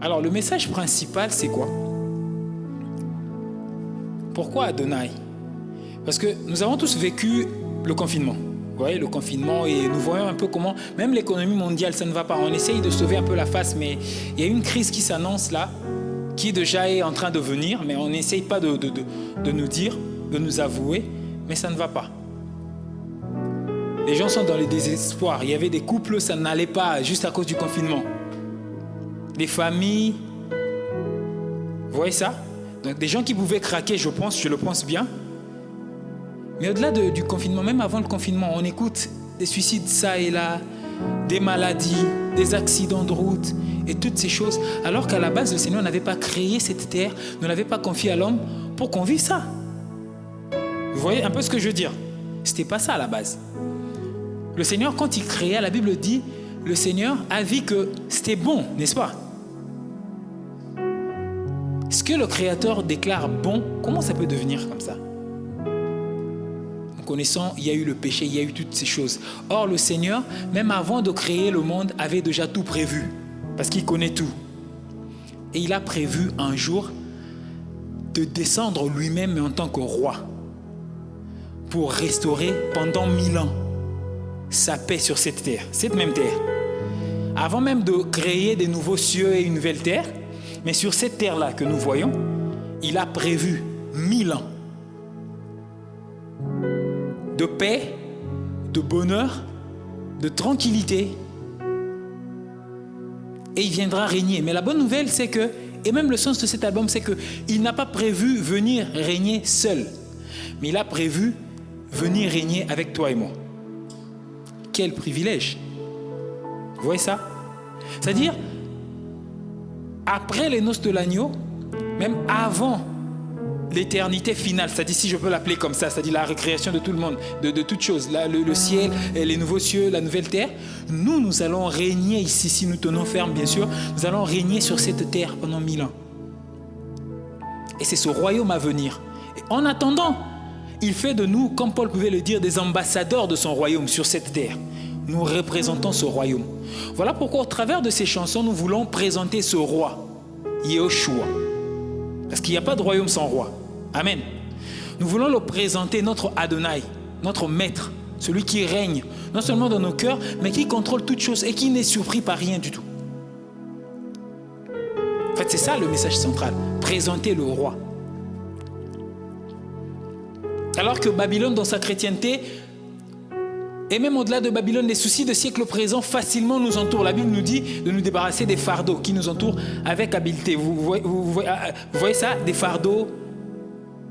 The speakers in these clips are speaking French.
Alors le message principal, c'est quoi? Pourquoi Adonai? Parce que nous avons tous vécu le confinement. Vous voyez, le confinement, et nous voyons un peu comment, même l'économie mondiale, ça ne va pas. On essaye de sauver un peu la face, mais il y a une crise qui s'annonce là, qui déjà est en train de venir, mais on n'essaye pas de, de, de nous dire, de nous avouer, mais ça ne va pas. Les gens sont dans le désespoir. Il y avait des couples, ça n'allait pas juste à cause du confinement des familles. Vous voyez ça? Donc des gens qui pouvaient craquer, je pense, je le pense bien. Mais au-delà du confinement, même avant le confinement, on écoute des suicides ça et là, des maladies, des accidents de route et toutes ces choses. Alors qu'à la base, le Seigneur n'avait pas créé cette terre, ne l'avait pas confié à l'homme pour qu'on vive ça. Vous voyez un peu ce que je veux dire? C'était pas ça à la base. Le Seigneur, quand il créait, la Bible dit, le Seigneur a vu que c'était bon, n'est-ce pas? Ce que le Créateur déclare bon, comment ça peut devenir comme ça? En connaissant, il y a eu le péché, il y a eu toutes ces choses. Or, le Seigneur, même avant de créer le monde, avait déjà tout prévu, parce qu'il connaît tout. Et il a prévu un jour de descendre lui-même en tant que roi, pour restaurer pendant mille ans sa paix sur cette terre, cette même terre. Avant même de créer des nouveaux cieux et une nouvelle terre, mais sur cette terre-là que nous voyons, il a prévu mille ans de paix, de bonheur, de tranquillité. Et il viendra régner. Mais la bonne nouvelle, c'est que, et même le sens de cet album, c'est qu'il n'a pas prévu venir régner seul. Mais il a prévu venir régner avec toi et moi. Quel privilège. Vous voyez ça? C'est-à-dire, après les noces de l'agneau, même avant l'éternité finale, c'est-à-dire si je peux l'appeler comme ça, c'est-à-dire la récréation de tout le monde, de, toutes choses, le, le, ciel, les nouveaux cieux, la nouvelle terre, nous, nous allons régner ici, si nous tenons ferme bien sûr, nous allons régner sur cette terre pendant mille ans. Et c'est ce royaume à venir. Et en attendant, il fait de nous, comme Paul pouvait le dire, des ambassadeurs de son royaume sur cette terre nous représentons ce royaume. Voilà pourquoi au travers de ces chansons, nous voulons présenter ce roi, Yehoshua. Parce qu'il n'y a pas de royaume sans roi. Amen. Nous voulons le présenter, notre Adonai, notre maître, celui qui règne, non seulement dans nos cœurs, mais qui contrôle toutes choses et qui n'est surpris par rien du tout. En fait, c'est ça le message central, présenter le roi. Alors que Babylone, dans sa chrétienté, et même au-delà de Babylone, les soucis de siècle présent facilement nous entourent. La Bible nous dit de nous débarrasser des fardeaux qui nous entourent avec habileté. Vous voyez, vous voyez, ça? Des fardeaux,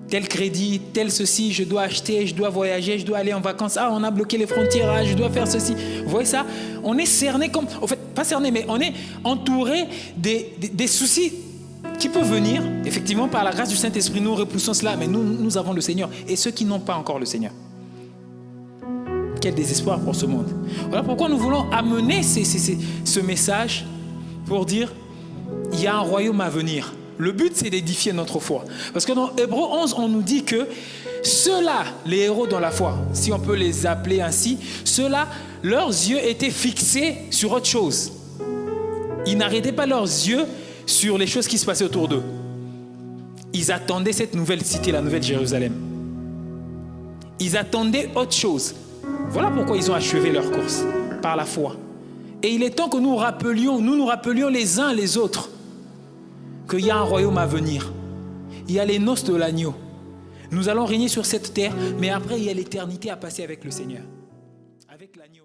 tel crédit, tel ceci, je dois acheter, je dois voyager, je dois aller en vacances. Ah, on a bloqué les frontières, ah, je dois faire ceci. Vous voyez ça? On est cerné comme... En fait, pas cerné, mais on est entouré des, des, soucis qui peuvent venir. Effectivement, par la grâce du Saint-Esprit, nous repoussons cela, mais nous, nous avons le Seigneur. Et ceux qui n'ont pas encore le Seigneur quel désespoir pour ce monde. Voilà pourquoi nous voulons amener ce message pour dire, il y a un royaume à venir. Le but, c'est d'édifier notre foi. Parce que dans Hébreu 11, on nous dit que ceux-là, les héros dans la foi, si on peut les appeler ainsi, ceux-là, leurs yeux étaient fixés sur autre chose. Ils n'arrêtaient pas leurs yeux sur les choses qui se passaient autour d'eux. Ils attendaient cette nouvelle cité, la nouvelle Jérusalem. Ils attendaient autre chose. Voilà pourquoi ils ont achevé leur course, par la foi. Et il est temps que nous rappelions, nous nous rappelions les uns les autres, qu'il y a un royaume à venir. Il y a les noces de l'agneau. Nous allons régner sur cette terre, mais après il y a l'éternité à passer avec le Seigneur, avec l'agneau.